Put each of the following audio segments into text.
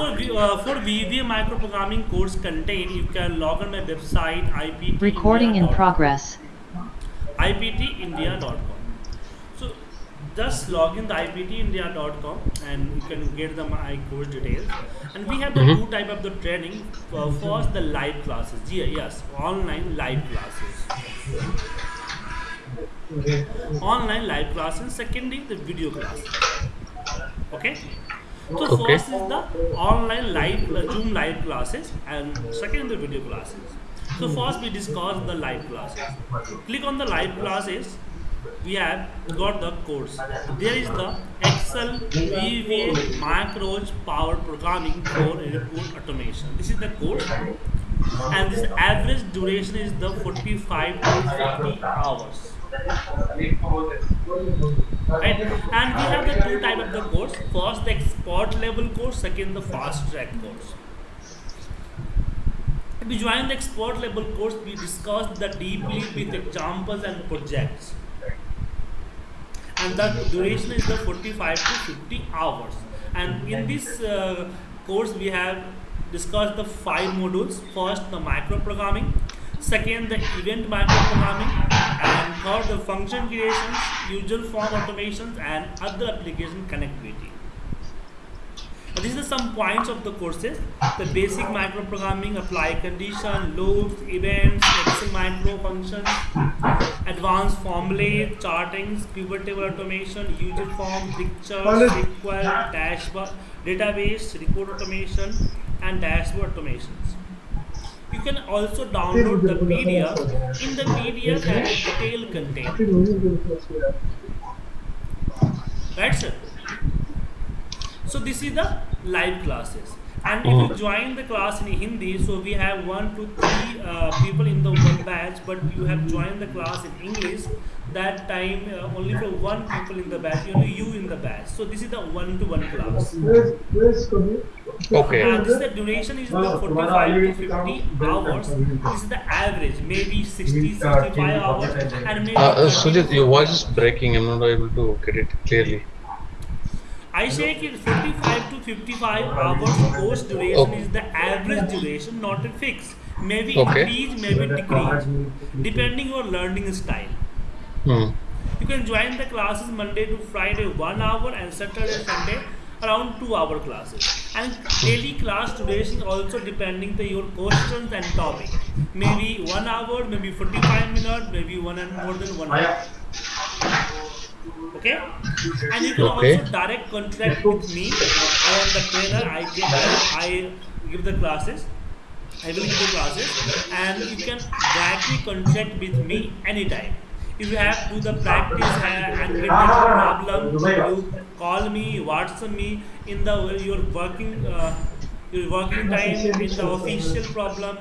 So we- uh, for VBA macro programming course content, you can log on my website ipt Recording in progress. iptindia.com. So just log in the iptindia.com and you can get the my course details. And we have the Mhm. two type of the training. Uh, first, the live classes. Yeah, yes, online live classes. Online live classes. Secondly, the video classes. Okay. So Okay. first is the online live uh, Zoom live classes, and second the video classes. So first we discuss the live classes. Click on the live classes. We have got the course. There is the Excel, VBA, macros, power programming for report automation. This is the course, and this average duration is the 45 to 50 hours right? And we have the two type of the course. First the expert level course. Second the fast track course. We join the expert level course we discuss the deeply with examples and projects. And the duration is the 45 to 50 hours. And in this uh, course we have discussed the five modules. First the macro programming. Second the event macro programming and third the function creations user form automations and other application connectivity. Uh, these are some points of the courses. The basic macro programming apply condition loops events excel micro functions advanced formulae chartings pivot table automation user form picture sql dashboard database report automation and dashboard automations you can also download the pdf in the pdf that detailed content right sir? So this is the live classes. And if you join the class in hindi so we have one to three uh, people in the one batch but you have joined the class in english. That time uh, only for one people in the batch only you in the batch. So this is the one to one class Okay. and this the duration is the 45 to 50 hours this is the average maybe 60 65 hours and maybe Uh, uh, 30 Sujit, your voice is breaking. I'm not able to get it clearly. I say कि 45 to 55 hours course duration Okay. is the average duration, not a fix. Maybe Okay. increase, maybe decrease, depending your learning style. Hmm. You can join the classes Monday to Friday one hour and Saturday Sunday around two hour classes. And daily class duration also depending on your questions and topic. Maybe one hour, maybe 45 minutes, maybe one and more than one hour. Okay, and you can Okay. also direct contract with me. I am the trainer. I give I, I give the classes. I will give the classes, and you can directly contract with me anytime. If you have to do the practice and and get the problem, you. Call me, WhatsApp me in the your working uh, your working time in the official problem.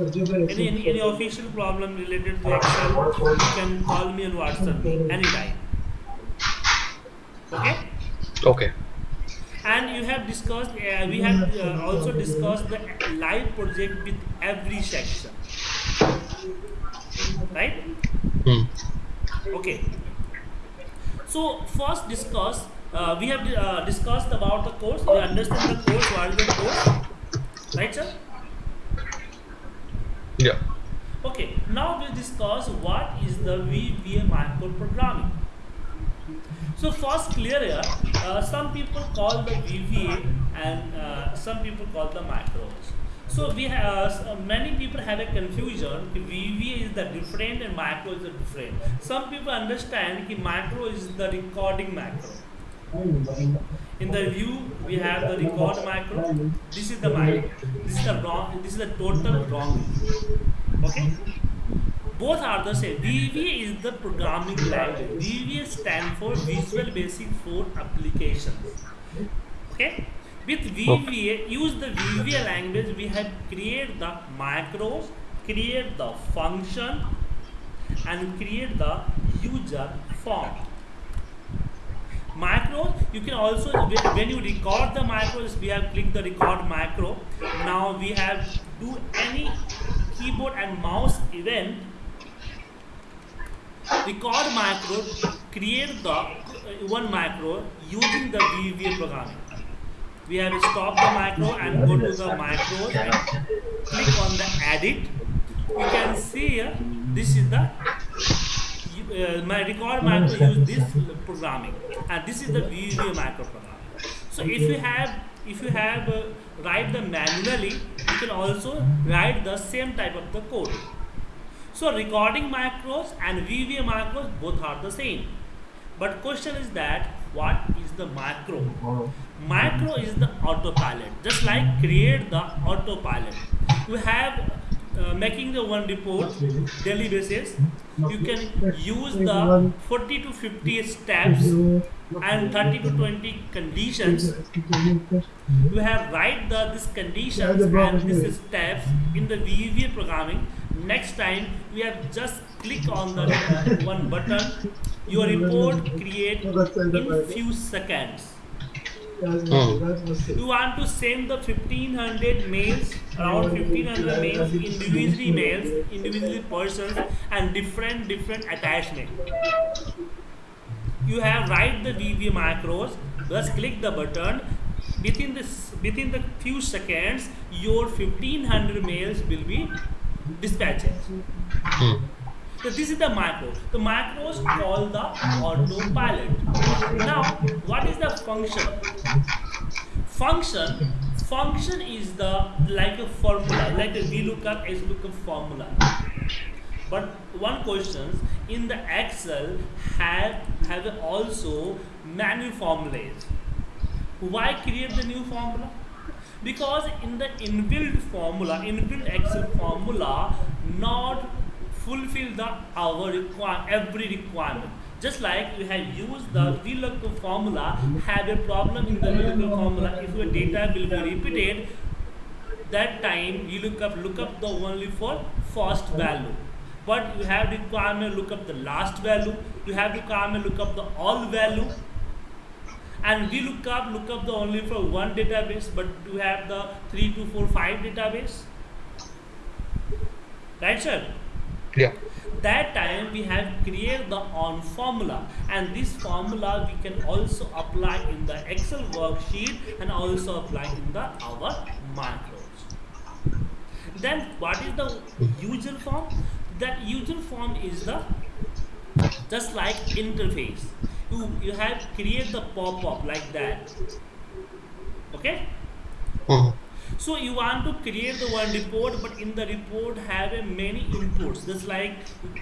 Any, any any official problem related to Excel, you can call me on WhatsApp me anytime. Okay? Okay. and you have discussed uh, we have uh, also discussed the live project with every section. Right. Okay so first discuss uh, we have uh, discussed about the course we understand the course what is the course right sir Yeah. okay now we discuss what is the VBA macro programming so first clear here, uh, some people call the VBA and uh, some people call the macros. So we have uh, many people have a confusion. VBA is the different and macro is the different. Some people understand that macro is the recording macro. In the view we have the record macro. This is the macro. This is the wrong. This is the total wrong. Okay both are the same. VBA is the programming language. VBA stands for Visual Basic for Applications. Okay? With VBA, use the VBA language, we have create the macros, create the function, and create the user form. Macros, you can also, when you record the macros, we have clicked the record macro. Now we have do any keyboard and mouse event record macro create the uh, one macro using the VBA programming we have stop the macro and go to the macros and click on the edit. You can see here this is the uh, my record macro use this programming. And this is the VBA macro programming. So if you have if you have uh, write the manually you can also write the same type of the code. So recording macros and VBA macros both are the same. But question is that what is the macro macro is the autopilot just like create the autopilot. You have uh, making the one report daily basis. You can use the 40 to 50 steps and 30 to 20 conditions. You have write the this conditions and this steps in the VBA programming. Next time we have just click on the one button. Your report create in few seconds you want to send the 1500 mails around 1500 mails individually mails individually persons and different different attachment. You have write the VBA macros just click the button. Within this within the few seconds your 1500 mails will be dispatched. Hmm. So this is the macro. The macros call the autopilot. Now, what is the function? Function, function is the like a formula, like a VLOOKUP, XLOOKUP formula. But one question in the Excel have have also manual formulas. Why create the new formula? Because in the inbuilt formula, inbuilt Excel formula, not fulfill the our require every requirement. Just like you have used the VLOOKUP formula, have a problem in the VLOOKUP formula. If your data will be repeated, that time you look up look up the only for first value. But you have requirement look up the last value. You have requirement look up the all value and we look up look up the only for one database but you have the three to four five database right sir Yeah. that time we have created the on formula and this formula we can also apply in the excel worksheet and also apply in the our macros then what is the user form? That user form is the just like interface. You you have create the pop-up like that. Okay? Hmm. So you want to create the one report, but in the report have a many inputs. Just like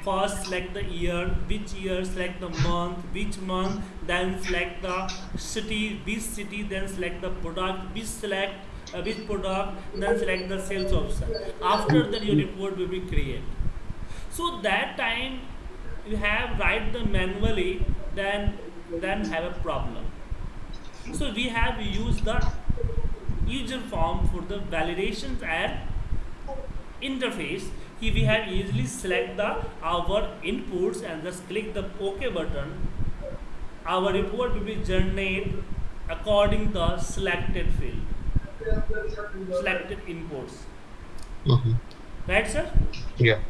first select the year, which year, select the month, which month, then select the city, which city, then select the product, which select uh, which product, then select the sales option After that, your report will be created. So that time you have write the manually, then then have a problem. So we have used the user form for the validations and interface. Here we have easily select the our inputs and just click the OK button. Our report will be generated according to the selected field, selected inputs. Mhm. Right, sir? Yeah.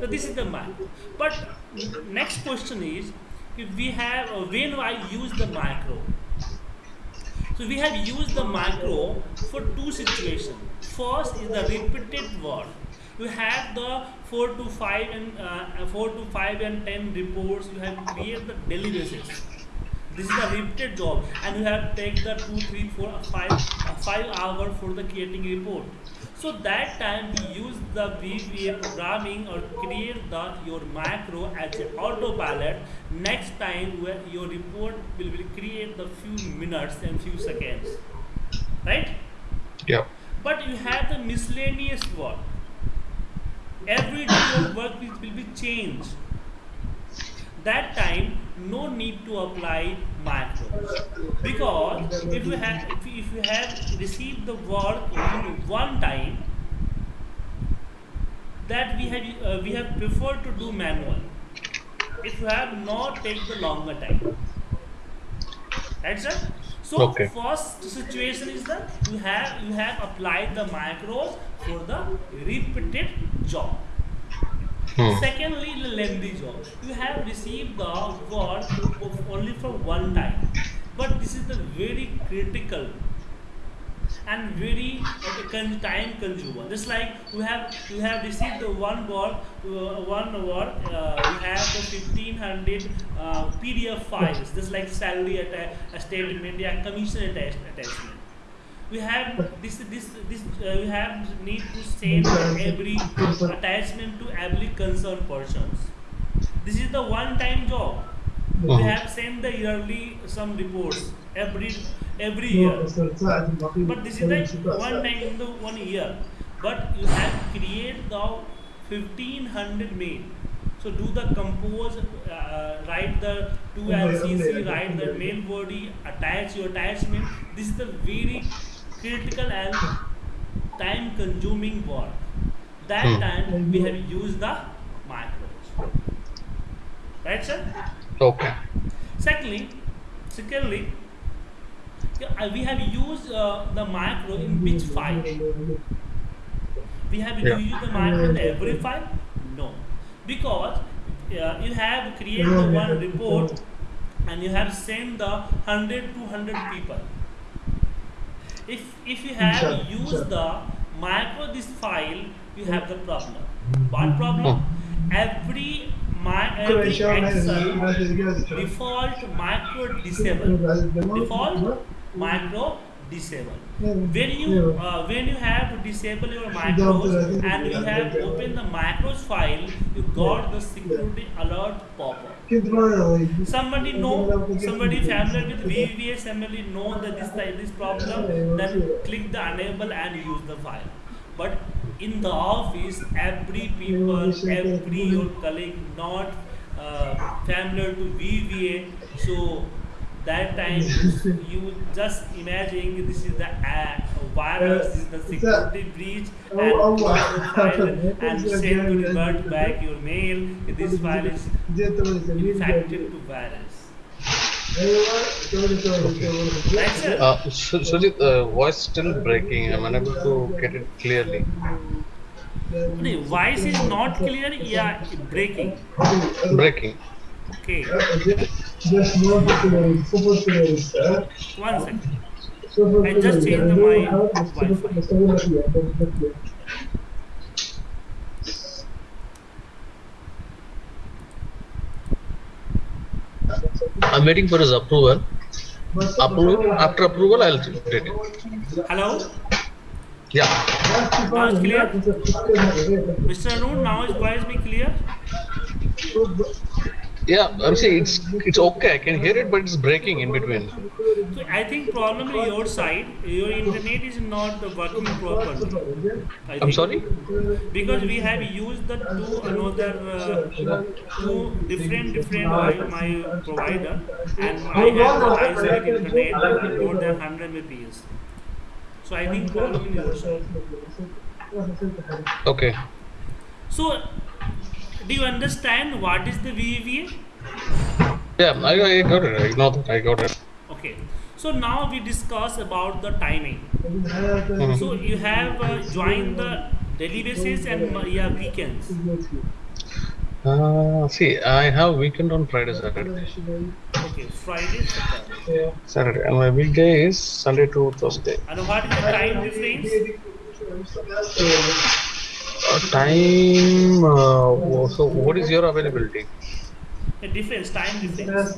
So this is the map. But next question is, if we have uh, when I use the macro. So we have used the macro for two situations. First is the repeated word. You have the four to five and uh, four to five and ten reports. You have created the daily basis. This is a repeated job, and you have take the two, three, four, five, uh, five hour for the creating report. So that time we use the VBA programming or create the your macro as an autopilot. Next time where your report will, will create the few minutes and few seconds, right? Yeah. But you have the miscellaneous work. Every day your work will, will be changed. That time, no need to apply macros because if you have if you, if you have received the work only one time, that we have uh, we have preferred to do manual. If you have not take the longer time, right, sir? So Okay. first situation is that you have you have applied the macros for the repeated job. Hmm. Secondly, the lengthy job. You have received the of only for one time. but this is the very critical and very uh, con- time consumer. Just like we have we have received the one work uh, one work uh, we have the fifteen hundred uh, PDF files just like salary atta- statement and commission attach- attachment. We have this this this uh, we have need to send every attachment to every concerned persons. This is the one time job. We Mhm. have sent the yearly some reports every every year. But this is like one time in the one year. But you have create the fifteen hundred mail. So do the compose, uh, write the two LCC, write the mail body, attach your attachment. This is the very critical and time consuming work. That Hmm. time we have used the macros. Right, sir? Okay. Secondly, secondly, uh, we have used uh, the macro in which file? We have Yeah. used the macro in every file? No, because uh, you have created one report and you have sent the 100 to 100 people. If if you have used the macro this file, you have the problem. Hmm. What problem? Hmm. Every my every Excel default macro disable. Default macro disable. When you uh, when you have to disable your macros and you have opened the macros file, you got the security alert pop-up. Somebody know, somebody familiar with VVS, somebody know that this type this problem, then click the enable and use the file. But in the office, every people, every your colleague not uh, familiar to VVA, so that time you just imagine this is the uh, virus, this is the security breach, and Oh, oh, file and send to revert back your mail. This file is infected to virus. Right, sir? Uh, Su- Sujit, uh, voice still breaking. I'm unable to get it clearly. No, voice is not clear. Yeah, breaking. Breaking. Okay, Just want to support to one second. I just changed the my I'm waiting for his approval. Approval. After approval, I'll update it. Hello, Yeah. Now it's clear? Mr. Arun. Now is voice be clear? Yeah. I'm saying it's it's okay. I can hear it, but it's breaking in between. So I think problem is your side. Your internet is not working properly. I I'm think. sorry. because we have used the two another uh, two different different my, my provider and I have the isolated internet more than 100 Mbps. So I think problem in your side. Okay. So do you understand what is the VVA? Yeah, I, I got it. I know that. I got it. Okay. So now we discuss about the timing. Mhm. So you have uh, joined the daily basis and uh, yeah weekends. Uh, see, I have weekend on Friday, Saturday. Okay, Friday, Saturday. Saturday, and my weekday is Sunday to Thursday. And what is the time difference? Time. Uh, so, what is your availability? The difference, time difference.